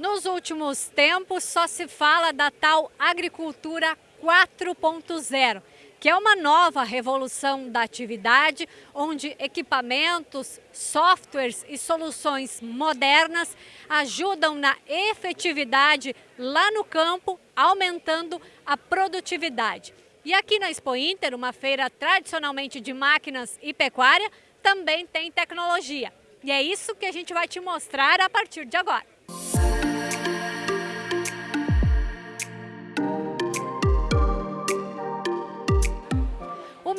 Nos últimos tempos, só se fala da tal agricultura 4.0, que é uma nova revolução da atividade, onde equipamentos, softwares e soluções modernas ajudam na efetividade lá no campo, aumentando a produtividade. E aqui na Expo Inter, uma feira tradicionalmente de máquinas e pecuária, também tem tecnologia. E é isso que a gente vai te mostrar a partir de agora.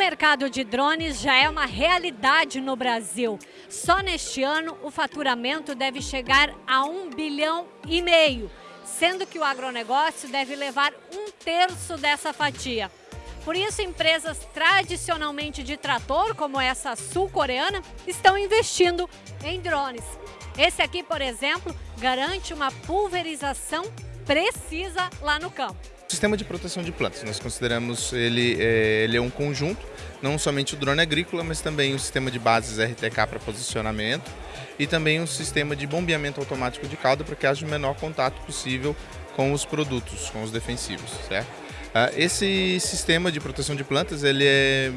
Mercado de drones já é uma realidade no Brasil. Só neste ano o faturamento deve chegar a um bilhão e meio, sendo que o agronegócio deve levar um terço dessa fatia. Por isso, empresas tradicionalmente de trator, como essa sul-coreana, estão investindo em drones. Esse aqui, por exemplo, garante uma pulverização precisa lá no campo. Sistema de proteção de plantas, nós consideramos ele, é, ele é um conjunto, não somente o drone agrícola, mas também o sistema de bases RTK para posicionamento e também o sistema de bombeamento automático de calda para que haja o menor contato possível com os produtos, com os defensivos, certo? Ah, esse sistema de proteção de plantas ele é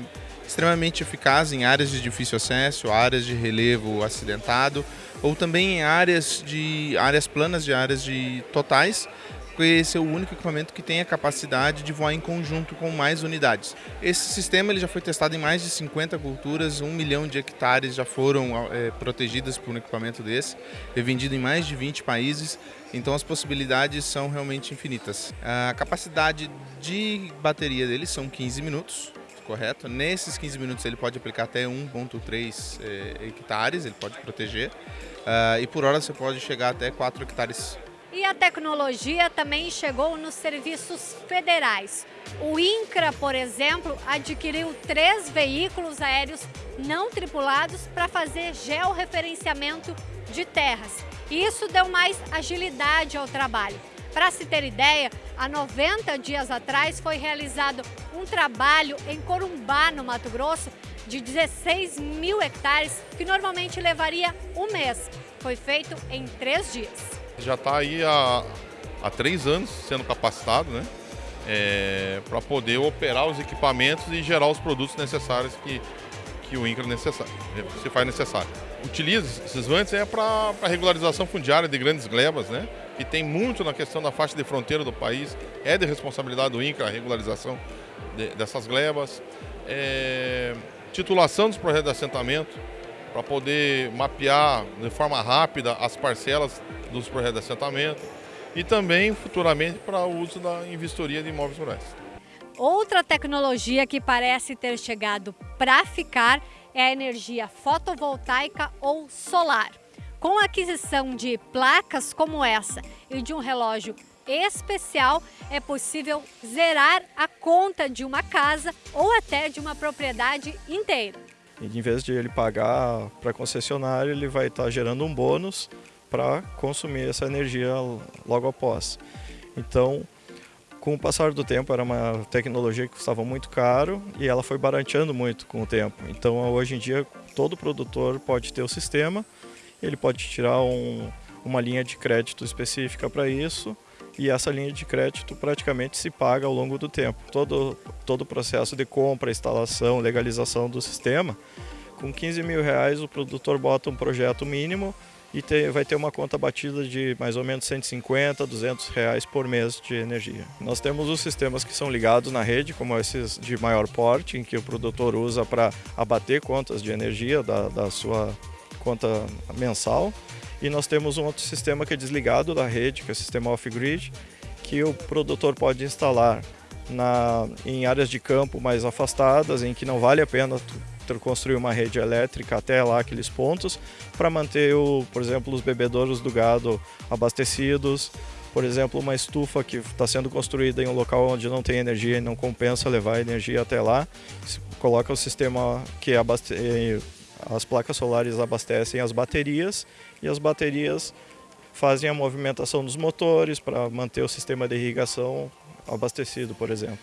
extremamente eficaz em áreas de difícil acesso, áreas de relevo acidentado ou também em áreas de áreas planas de áreas de totais porque esse é o único equipamento que tem a capacidade de voar em conjunto com mais unidades. Esse sistema ele já foi testado em mais de 50 culturas, um milhão de hectares já foram é, protegidas por um equipamento desse, é vendido em mais de 20 países, então as possibilidades são realmente infinitas. A capacidade de bateria dele são 15 minutos, correto? Nesses 15 minutos ele pode aplicar até 1.3 é, hectares, ele pode proteger, uh, e por hora você pode chegar até 4 hectares e a tecnologia também chegou nos serviços federais. O INCRA, por exemplo, adquiriu três veículos aéreos não tripulados para fazer georreferenciamento de terras. Isso deu mais agilidade ao trabalho. Para se ter ideia, há 90 dias atrás foi realizado um trabalho em Corumbá, no Mato Grosso, de 16 mil hectares, que normalmente levaria um mês. Foi feito em três dias. Já está aí há, há três anos sendo capacitado, né? É, para poder operar os equipamentos e gerar os produtos necessários que, que o INCRA necessário, se faz necessário. Utiliza esses vantes é para regularização fundiária de grandes glebas, né? que tem muito na questão da faixa de fronteira do país, é de responsabilidade do INCRA a regularização de, dessas glebas. É, titulação dos projetos de assentamento, para poder mapear de forma rápida as parcelas dos projetos de assentamento e também futuramente para o uso da investiria de imóveis rurais. Outra tecnologia que parece ter chegado para ficar é a energia fotovoltaica ou solar. Com a aquisição de placas como essa e de um relógio especial, é possível zerar a conta de uma casa ou até de uma propriedade inteira. E em vez de ele pagar para a concessionária, ele vai estar tá gerando um bônus para consumir essa energia logo após. Então, com o passar do tempo, era uma tecnologia que custava muito caro e ela foi barateando muito com o tempo. Então, hoje em dia, todo produtor pode ter o sistema, ele pode tirar um, uma linha de crédito específica para isso e essa linha de crédito praticamente se paga ao longo do tempo. Todo, todo o processo de compra, instalação, legalização do sistema, com 15 mil reais o produtor bota um projeto mínimo e ter, vai ter uma conta batida de mais ou menos 150, 200 reais por mês de energia. Nós temos os sistemas que são ligados na rede, como esses de maior porte, em que o produtor usa para abater contas de energia da, da sua conta mensal. E nós temos um outro sistema que é desligado da rede, que é o sistema off-grid, que o produtor pode instalar na, em áreas de campo mais afastadas, em que não vale a pena construir uma rede elétrica até lá aqueles pontos, para manter, o, por exemplo, os bebedouros do gado abastecidos, por exemplo, uma estufa que está sendo construída em um local onde não tem energia e não compensa levar energia até lá, coloca o sistema que abaste as placas solares abastecem as baterias e as baterias fazem a movimentação dos motores para manter o sistema de irrigação abastecido, por exemplo.